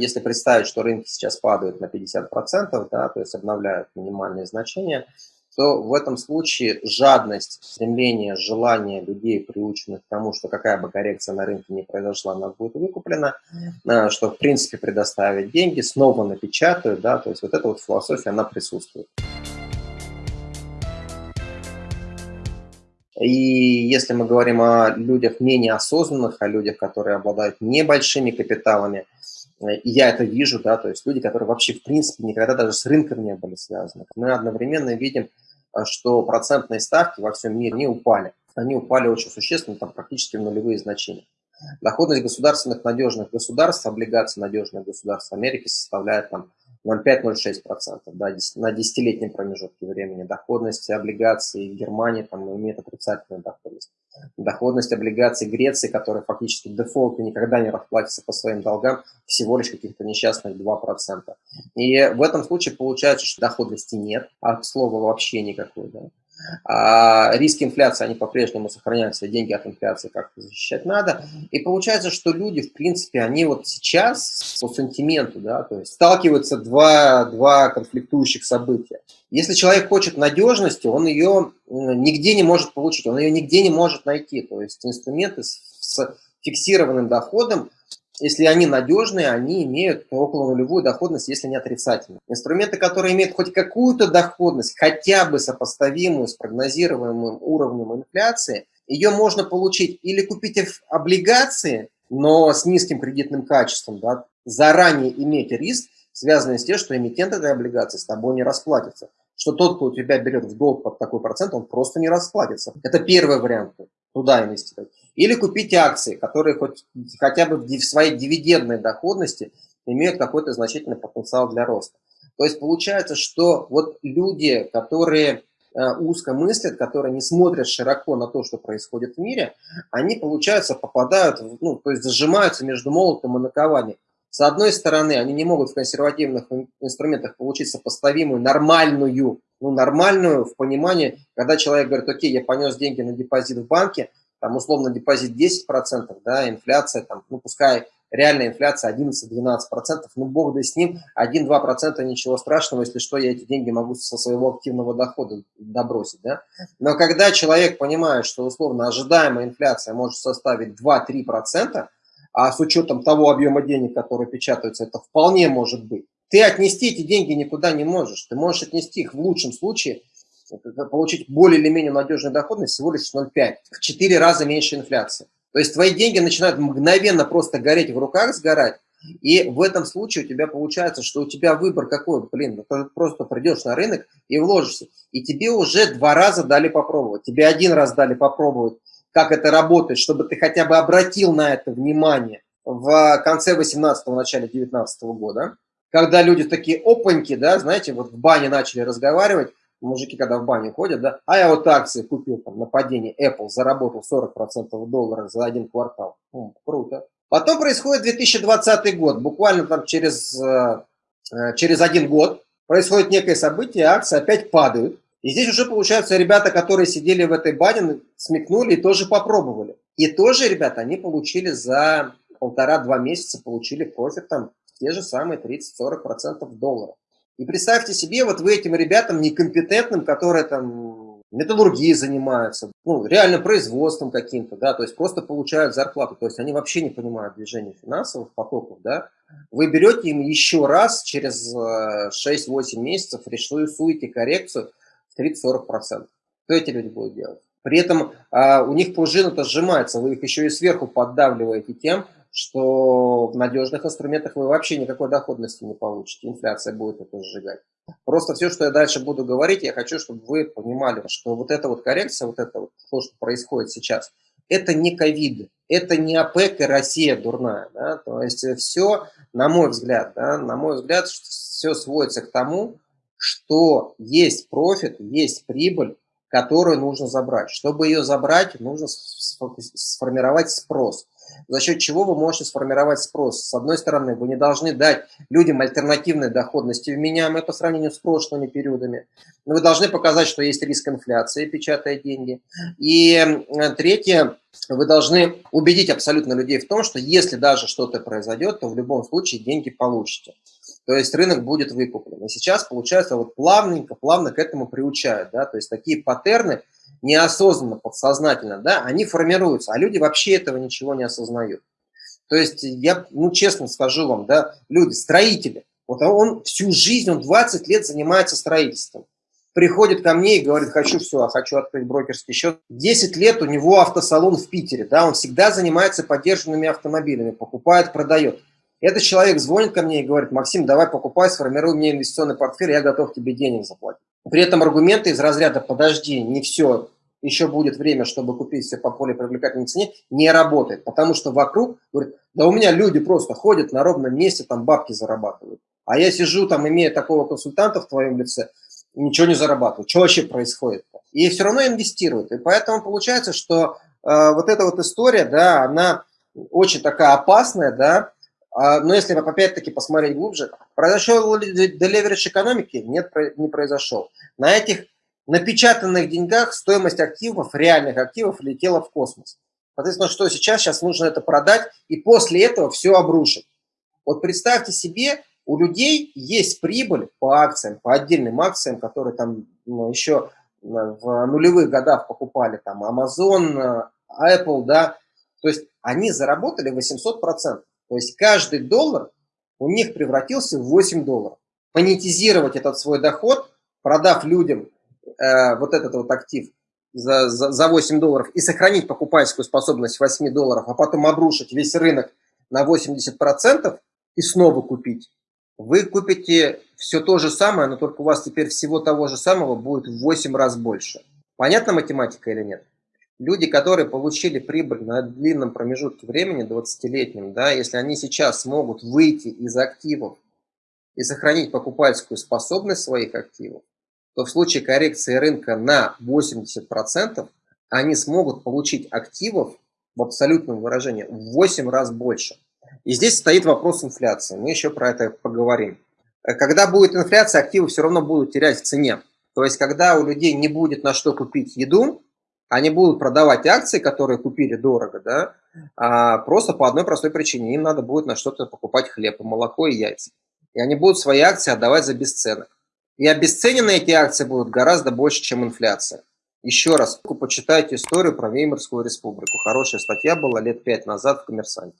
Если представить, что рынки сейчас падают на 50%, да, то есть обновляют минимальные значения, то в этом случае жадность, стремление, желание людей, приученных к тому, что какая бы коррекция на рынке не произошла, она будет выкуплена, э, что в принципе предоставить деньги, снова напечатают, да, то есть вот эта вот философия, она присутствует. И если мы говорим о людях менее осознанных, о людях, которые обладают небольшими капиталами, и я это вижу, да, то есть люди, которые вообще в принципе никогда даже с рынком не были связаны, мы одновременно видим, э, что процентные ставки во всем мире не упали. Они упали очень существенно, там практически в нулевые значения. Доходность государственных надежных государств, облигаций надежных государств Америки составляет там 0,5-0,6%, да, на десятилетнем промежутке времени. Доходность облигаций Германии там, имеет отрицательную доходность. Доходность облигаций Греции, которые фактически дефолт и никогда не расплатятся по своим долгам, всего лишь каких-то несчастных 2%. И в этом случае получается, что доходности нет, а слова вообще никакой. Да. А риски инфляции, они по-прежнему сохраняются, деньги от инфляции как-то защищать надо. И получается, что люди, в принципе, они вот сейчас по сантименту, да, то есть сталкиваются два, два конфликтующих события. Если человек хочет надежности, он ее нигде не может получить, он ее нигде не может найти. То есть инструменты с фиксированным доходом если они надежные, они имеют около нулевую доходность, если не отрицательную. Инструменты, которые имеют хоть какую-то доходность, хотя бы сопоставимую с прогнозируемым уровнем инфляции, ее можно получить или купить облигации, но с низким кредитным качеством, да, заранее иметь риск, связанный с тем, что эмитент этой облигации с тобой не расплатится. Что тот, кто у тебя берет в долг под такой процент, он просто не расплатится. Это первый вариант, туда инвестировать. Или купить акции, которые хоть, хотя бы в своей дивидендной доходности имеют какой-то значительный потенциал для роста. То есть получается, что вот люди, которые э, узко мыслят, которые не смотрят широко на то, что происходит в мире, они, получается, попадают, ну, то есть зажимаются между молотом и накованием. С одной стороны, они не могут в консервативных инструментах получить сопоставимую, нормальную, ну, нормальную в понимании, когда человек говорит, окей, я понес деньги на депозит в банке, там условно депозит 10%, да, инфляция, там, ну пускай реальная инфляция 11-12%, ну бог да с ним, 1-2% ничего страшного, если что, я эти деньги могу со своего активного дохода добросить, да. Но когда человек понимает, что условно ожидаемая инфляция может составить 2-3%, а с учетом того объема денег, которые печатаются, это вполне может быть, ты отнести эти деньги никуда не можешь. Ты можешь отнести их в лучшем случае получить более или менее надежную доходность всего лишь 0,5, в 4 раза меньше инфляции. То есть твои деньги начинают мгновенно просто гореть в руках, сгорать, и в этом случае у тебя получается, что у тебя выбор какой, блин, ну ты просто придешь на рынок и вложишься. И тебе уже два раза дали попробовать. Тебе один раз дали попробовать, как это работает, чтобы ты хотя бы обратил на это внимание в конце 18-го, начале 19 -го года. Когда люди такие опаньки, да, знаете, вот в бане начали разговаривать, мужики, когда в баню ходят, да, а я вот акции купил там на падении Apple, заработал 40% долларов за один квартал. О, круто. Потом происходит 2020 год, буквально там через, э, э, через один год происходит некое событие, акции опять падают. И здесь уже, получается, ребята, которые сидели в этой бане, смекнули и тоже попробовали. И тоже, ребята, они получили за полтора-два месяца, получили профит там те же самые 30-40% долларов. И представьте себе, вот вы этим ребятам некомпетентным, которые там металлургией занимаются, ну, реально производством каким-то, да, то есть просто получают зарплату, то есть они вообще не понимают движения финансовых потоков, да, вы берете им еще раз через 6-8 э, месяцев рисуете коррекцию 30-40%. Что эти люди будут делать? При этом а, у них пружина-то сжимается, вы их еще и сверху поддавливаете тем, что в надежных инструментах вы вообще никакой доходности не получите. Инфляция будет это сжигать. Просто все, что я дальше буду говорить, я хочу, чтобы вы понимали, что вот эта вот коррекция, вот это вот то, что происходит сейчас, это не ковид, это не ОПЕК и Россия дурная. Да? То есть все, на мой взгляд, да, на мой взгляд, все сводится к тому, что есть профит, есть прибыль, которую нужно забрать. Чтобы ее забрать, нужно сформировать спрос. за счет чего вы можете сформировать спрос. С одной стороны, вы не должны дать людям альтернативной доходности вменяемой по сравнению с прошлыми периодами. Вы должны показать, что есть риск инфляции, печатая деньги. И третье, вы должны убедить абсолютно людей в том, что если даже что-то произойдет, то в любом случае деньги получите. То есть рынок будет выкуплен. И сейчас, получается, вот плавненько, плавно к этому приучают. Да? То есть такие паттерны неосознанно, подсознательно, да, они формируются, а люди вообще этого ничего не осознают. То есть я, ну, честно скажу вам, да, люди, строители, вот он всю жизнь, он 20 лет занимается строительством. Приходит ко мне и говорит, хочу все, хочу открыть брокерский счет. 10 лет у него автосалон в Питере, да, он всегда занимается поддержанными автомобилями, покупает, продает. Этот человек звонит ко мне и говорит, Максим, давай покупай, сформируй мне инвестиционный портфель, я готов тебе денег заплатить. При этом аргументы из разряда «подожди, не все, еще будет время, чтобы купить все по более привлекательной цене, не работает. Потому что вокруг, говорит, да у меня люди просто ходят на ровном месте, там бабки зарабатывают. А я сижу там, имея такого консультанта в твоем лице, ничего не зарабатываю. Что вообще происходит? -то? И все равно инвестируют. И поэтому получается, что э, вот эта вот история, да, она очень такая опасная, да, но если опять-таки посмотреть глубже, произошел ли делеверидж экономики? Нет, не произошел. На этих напечатанных деньгах стоимость активов, реальных активов, летела в космос. Соответственно, что сейчас? Сейчас нужно это продать и после этого все обрушить. Вот представьте себе, у людей есть прибыль по акциям, по отдельным акциям, которые там ну, еще в нулевых годах покупали, там Amazon, Apple, да, то есть они заработали 800%. То есть каждый доллар у них превратился в 8 долларов. Монетизировать этот свой доход, продав людям э, вот этот вот актив за, за, за 8 долларов и сохранить покупательскую способность 8 долларов, а потом обрушить весь рынок на 80% и снова купить, вы купите все то же самое, но только у вас теперь всего того же самого будет в 8 раз больше. Понятна математика или нет? Люди, которые получили прибыль на длинном промежутке времени, 20-летнем, да, если они сейчас смогут выйти из активов и сохранить покупательскую способность своих активов, то в случае коррекции рынка на 80% они смогут получить активов в абсолютном выражении в 8 раз больше. И здесь стоит вопрос инфляции. Мы еще про это поговорим. Когда будет инфляция, активы все равно будут терять в цене. То есть, когда у людей не будет на что купить еду, они будут продавать акции, которые купили дорого, да, а просто по одной простой причине. Им надо будет на что-то покупать хлеб, молоко и яйца. И они будут свои акции отдавать за бесценок. И обесценены эти акции будут гораздо больше, чем инфляция. Еще раз, почитайте историю про Веймарскую республику. Хорошая статья была лет пять назад в «Коммерсанте».